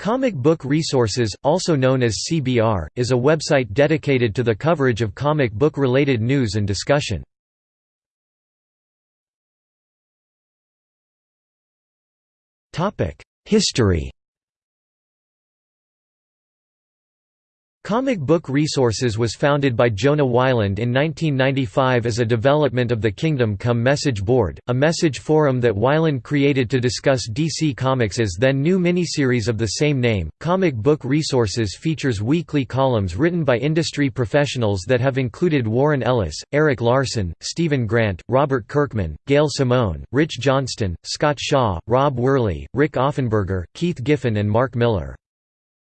Comic Book Resources, also known as CBR, is a website dedicated to the coverage of comic book-related news and discussion. History Comic Book Resources was founded by Jonah Weiland in 1995 as a development of the Kingdom Come message board, a message forum that Weiland created to discuss DC Comics' then new miniseries of the same name. Comic Book Resources features weekly columns written by industry professionals that have included Warren Ellis, Erik Larsen, Steven Grant, Robert Kirkman, Gail Simone, Rich Johnston, Scott Shaw, Rob Worley, Rik Offenberger, Keith Giffen and Mark Millar.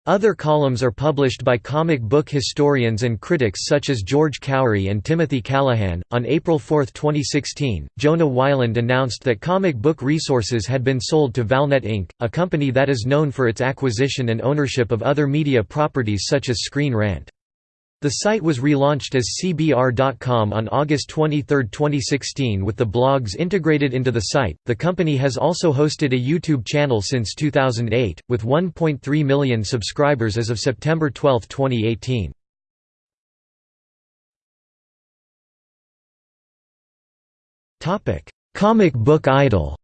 Other columns are published by comic book historians and critics such as George Khoury and Timothy Callahan. On April 4, 2016, Jonah Weiland announced that Comic Book Resources had been sold to Valnet Inc., a company that is known for its acquisition and ownership of other media properties such as Screen Rant. The site was relaunched as CBR.com on August 23, 2016 with the blogs integrated into the site. The company has also hosted a YouTube channel since 2008, with 1.3 million subscribers as of September 12, 2018. Comic Book Idol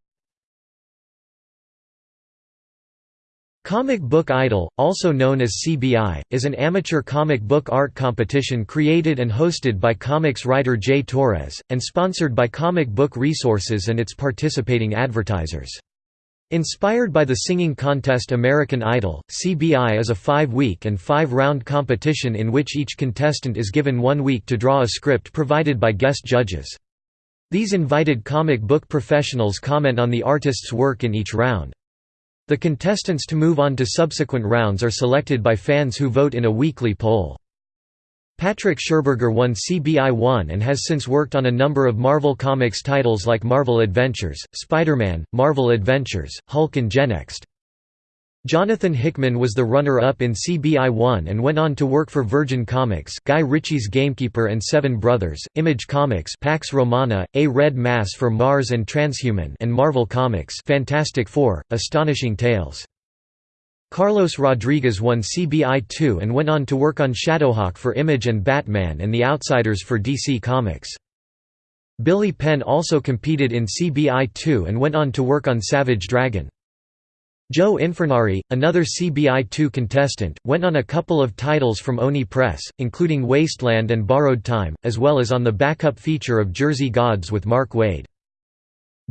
Comic Book Idol, also known as CBI, is an amateur comic book art competition created and hosted by comics writer Jay Torres, and sponsored by Comic Book Resources and its participating advertisers. Inspired by the singing contest American Idol, CBI is a five-week and five-round competition in which each contestant is given one week to draw a script provided by guest judges. These invited comic book professionals comment on the artist's work in each round. The contestants to move on to subsequent rounds are selected by fans who vote in a weekly poll. Patrick Scherberger won CBI 1 and has since worked on a number of Marvel Comics titles like Marvel Adventures, Spider-Man, Marvel Adventures, Hulk and Genext. Jonathan Hickman was the runner-up in CBI 1 and went on to work for Virgin Comics Guy Ritchie's Gamekeeper and Seven Brothers, Image Comics Pax Romana, A Red Mass for Mars and Transhuman and Marvel Comics Fantastic Four, Astonishing Tales. Carlos Rodriguez won CBI 2 and went on to work on Shadowhawk for Image and Batman and The Outsiders for DC Comics. Billy Penn also competed in CBI 2 and went on to work on Savage Dragon. Joe Infurnari, another CBI2 contestant, went on a couple of titles from Oni Press, including Wasteland and Borrowed Time, as well as on the backup feature of Jersey Gods with Mark Waid.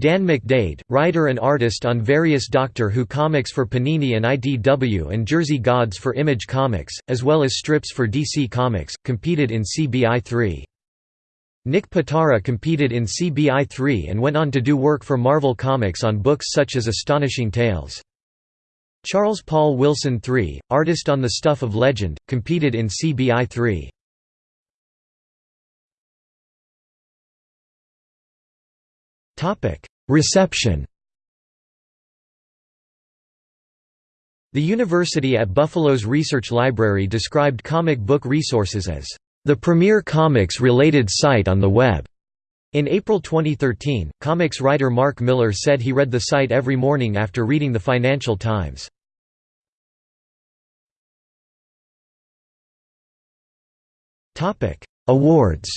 Dan McDaid, writer and artist on various Doctor Who comics for Panini and IDW and Jersey Gods for Image Comics, as well as strips for DC Comics, competed in CBI 3. Nick Pitarra competed in CBI 3 and went on to do work for Marvel Comics on books such as Astonishing Tales. Charles Paul Wilson III, artist on the Stuff of Legend, competed in CBI 3. Reception The University at Buffalo's Research Library described comic book resources as the premier comics-related site on the web. In April 2013, comics writer Mark Millar said he read the site every morning after reading the Financial Times. Awards.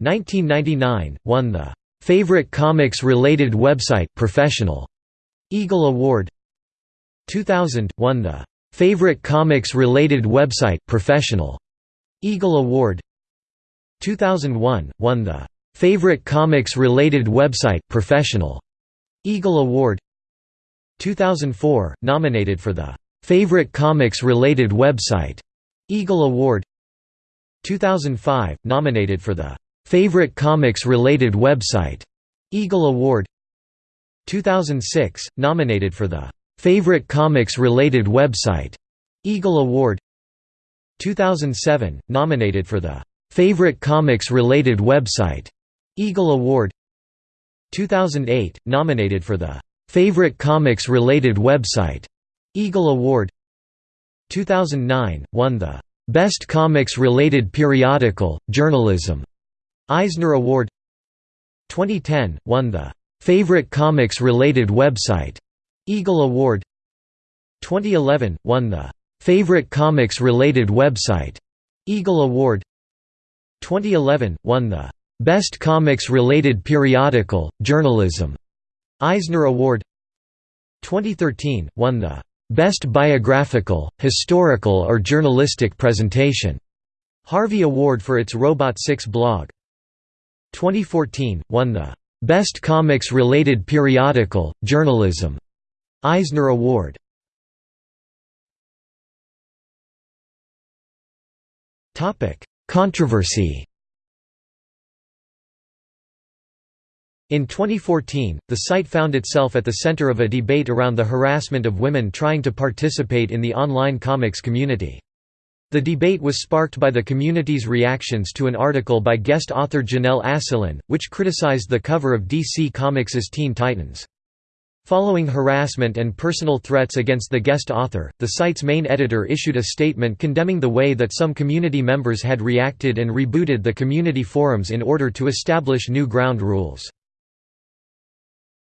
1999 won the Favorite Comics Related Website Professional Eagle Award. 2000 won the Favorite Comics Related Website Professional Eagle Award 2001 won the Favorite Comics Related Website Professional Eagle Award. 2004 nominated for the Favorite Comics Related Website Eagle Award. 2005 nominated for the Favorite Comics Related Website Eagle Award. 2006 nominated for the Favorite Comics Related Website Eagle Award. 2007 nominated for the Favorite Comics Related Website. Eagle Award. 2008 nominated for the Favorite Comics Related Website. Eagle Award. 2009 won the Best Comics Related Periodical Journalism. Eisner Award. 2010 won the Favorite Comics Related Website. Eagle Award. 2011 – won the "'Favorite Comics Related Website' Eagle Award 2011 – won the "'Best Comics Related Periodical, Journalism' Eisner Award. 2013 – won the "'Best Biographical, Historical or Journalistic Presentation' Harvey Award for its Robot 6 blog. 2014 – won the "'Best Comics Related Periodical, Journalism' Eisner Award Controversy In 2014, the site found itself at the center of a debate around the harassment of women trying to participate in the online comics community. The debate was sparked by the community's reactions to an article by guest author Janelle Asselin, which criticized the cover of DC Comics' Teen Titans. Following harassment and personal threats against the guest author, the site's main editor issued a statement condemning the way that some community members had reacted and rebooted the community forums in order to establish new ground rules.